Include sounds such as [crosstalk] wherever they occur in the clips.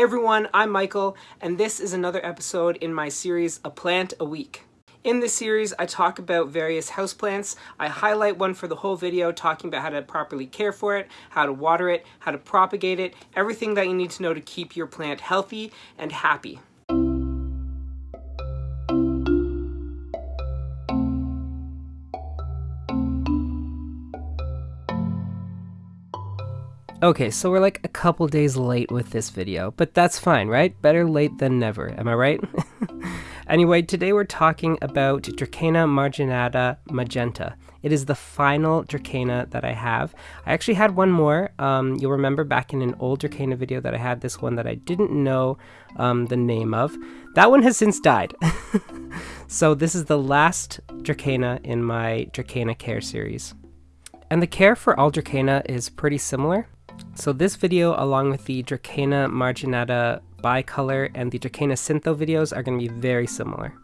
Everyone, I'm Michael, and this is another episode in my series, A Plant a Week. In this series, I talk about various houseplants. I highlight one for the whole video, talking about how to properly care for it, how to water it, how to propagate it, everything that you need to know to keep your plant healthy and happy. Okay, so we're like a couple days late with this video, but that's fine, right? Better late than never, am I right? [laughs] anyway, today we're talking about Dracaena marginata magenta. It is the final Dracaena that I have. I actually had one more. Um, you'll remember back in an old Dracaena video that I had this one that I didn't know um, the name of. That one has since died. [laughs] so this is the last Dracaena in my Dracaena Care series. And the care for all Dracaena is pretty similar. So this video, along with the Dracaena Marginata Bicolor and the Dracaena Cintho videos are going to be very similar.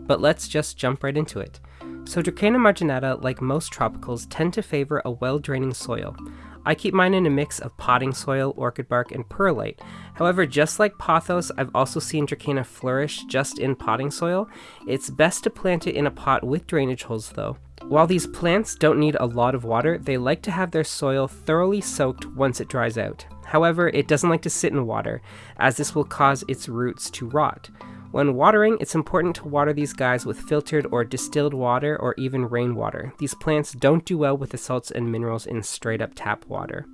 But let's just jump right into it. So Dracaena Marginata, like most tropicals, tend to favor a well-draining soil. I keep mine in a mix of potting soil, orchid bark, and perlite. However, just like pothos, I've also seen Dracaena flourish just in potting soil. It's best to plant it in a pot with drainage holes though. While these plants don't need a lot of water, they like to have their soil thoroughly soaked once it dries out. However, it doesn't like to sit in water, as this will cause its roots to rot. When watering, it's important to water these guys with filtered or distilled water or even rainwater. These plants don't do well with the salts and minerals in straight up tap water.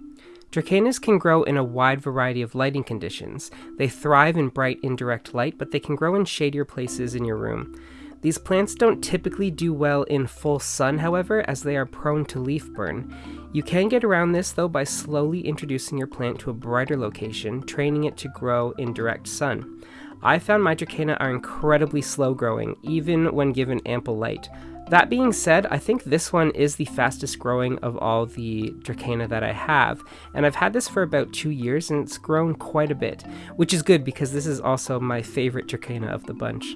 Dracaenas can grow in a wide variety of lighting conditions. They thrive in bright indirect light, but they can grow in shadier places in your room. These plants don't typically do well in full sun, however, as they are prone to leaf burn. You can get around this though by slowly introducing your plant to a brighter location, training it to grow in direct sun. I found my Dracaena are incredibly slow growing, even when given ample light. That being said, I think this one is the fastest growing of all the Dracaena that I have, and I've had this for about two years and it's grown quite a bit, which is good because this is also my favorite Dracaena of the bunch.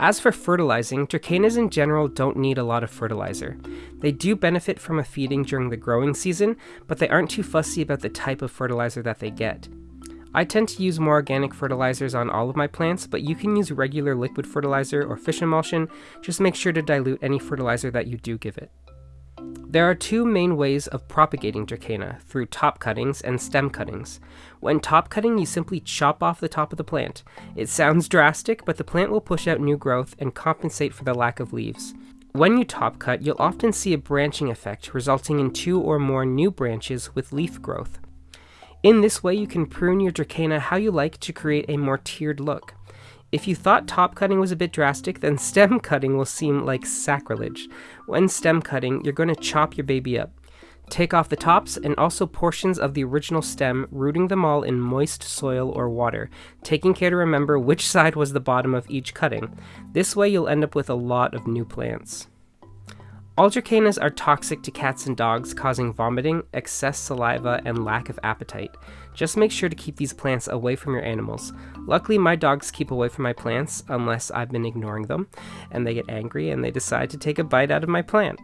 As for fertilizing, Dracaenas in general don't need a lot of fertilizer. They do benefit from a feeding during the growing season, but they aren't too fussy about the type of fertilizer that they get. I tend to use more organic fertilizers on all of my plants, but you can use regular liquid fertilizer or fish emulsion, just make sure to dilute any fertilizer that you do give it. There are two main ways of propagating Dracaena, through top cuttings and stem cuttings. When top cutting, you simply chop off the top of the plant. It sounds [laughs] drastic, but the plant will push out new growth and compensate for the lack of leaves. When you top cut, you'll often see a branching effect, resulting in two or more new branches with leaf growth. In this way, you can prune your Dracaena how you like to create a more tiered look. If you thought top cutting was a bit drastic, then stem [laughs] cutting will seem like sacrilege. When stem cutting, you're going to chop your baby up. Take off the tops and also portions of the original stem, rooting them all in moist soil or water, taking care to remember which side was the bottom of each cutting. This way you'll end up with a lot of new plants. All dracaenas are toxic to cats and dogs, causing vomiting, excess saliva, and lack of appetite. Just make sure to keep these plants away from your animals. Luckily, my dogs keep away from my plants unless I've been ignoring them, and they get angry and they decide to take a bite out of my plant.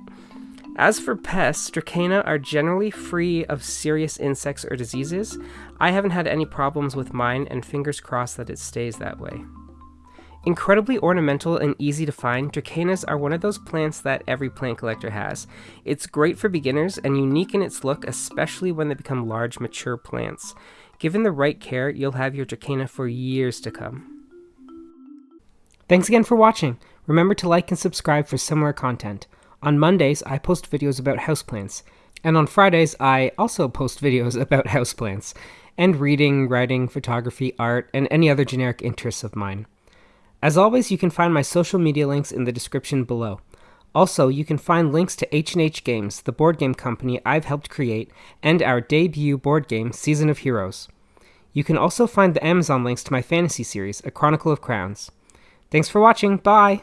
As for pests, Dracaena are generally free of serious insects or diseases. I haven't had any problems with mine, and fingers crossed that it stays that way. Incredibly ornamental and easy to find, Dracaenas are one of those plants that every plant collector has. It's great for beginners and unique in its look, especially when they become large, mature plants. Given the right care, you'll have your Dracaena for years to come. Thanks again for watching. Remember to like and subscribe for similar content. On Mondays, I post videos about houseplants, and on Fridays, I also post videos [laughs] about houseplants, and reading, writing, photography, art, and any other generic interests of mine. As always, you can find my social media links in the description below. Also, you can find links to H&H Games, the board game company I've helped create, and our debut board game, Season of Heroes. You can also find the Amazon links to my fantasy series, A Chronicle of Crowns. Thanks for watching, bye!